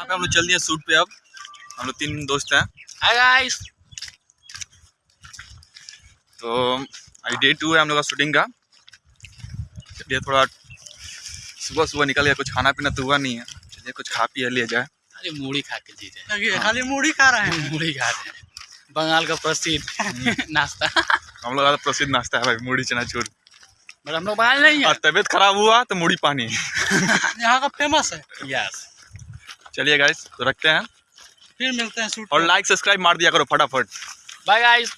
यहाँ पे हम लोग चल दिए शूट पे अब। हम लोग तीन दोस्त हैं। हाय गाइस तो अभी डे टू है हम लोग का शूटिंग का। चलिए थोड़ा सुबह सुबह निकल गया कुछ खाना पीना तो हुआ नहीं है। चलिए कुछ खा पी लिए जाए। खाली मूढ़ी खा के जी रहे हैं। खाली मूढ़ी खा रहे हैं। मूढ़ी खा रहे हैं। बंगाल का प्रसिद्ध नाश्ता। हम लोग का तो प्रसिद्ध नाश्ता है भाई मुड़ी चनाचूर। बट हम लोग बंगाल नहीं है। और तबीयत खराब हुआ तो मुड़ी पानी। यहाँ का फ़ेमस है। यस चलिए गाइस तो रखते हैं। फिर मिलते हैं और लाइक सब्सक्राइब मार दिया करो फटाफट। Bye guys